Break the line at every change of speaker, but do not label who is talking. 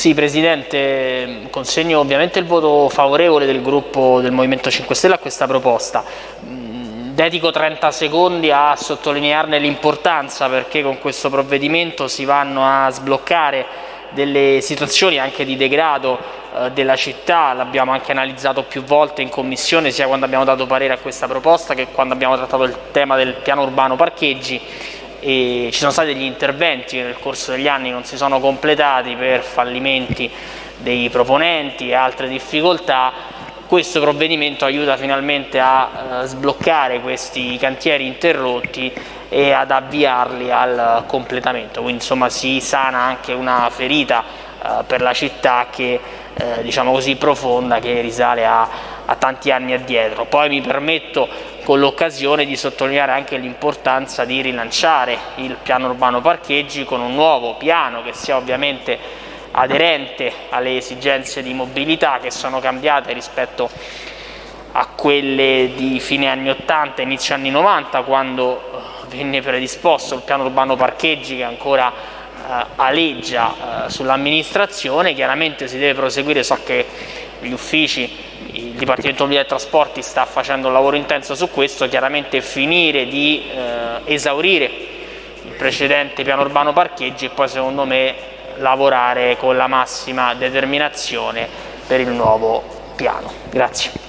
Sì, Presidente, consegno ovviamente il voto favorevole del gruppo del Movimento 5 Stelle a questa proposta. Mm, dedico 30 secondi a sottolinearne l'importanza perché con questo provvedimento si vanno a sbloccare delle situazioni anche di degrado eh, della città, l'abbiamo anche analizzato più volte in commissione sia quando abbiamo dato parere a questa proposta che quando abbiamo trattato il tema del piano urbano parcheggi e ci sono stati degli interventi che nel corso degli anni non si sono completati per fallimenti dei proponenti e altre difficoltà. Questo provvedimento aiuta finalmente a eh, sbloccare questi cantieri interrotti e ad avviarli al completamento, quindi insomma si sana anche una ferita eh, per la città che eh, diciamo così profonda che risale a, a tanti anni addietro. Poi mi permetto con l'occasione di sottolineare anche l'importanza di rilanciare il piano urbano parcheggi con un nuovo piano che sia ovviamente aderente alle esigenze di mobilità che sono cambiate rispetto a quelle di fine anni 80 inizio anni 90 quando eh, venne predisposto il piano urbano parcheggi che ancora eh, aleggia eh, sull'amministrazione chiaramente si deve proseguire so che gli uffici il Dipartimento e Trasporti sta facendo un lavoro intenso su questo, chiaramente finire di eh, esaurire il precedente piano urbano parcheggi e poi secondo me lavorare con la massima determinazione per il nuovo piano. Grazie.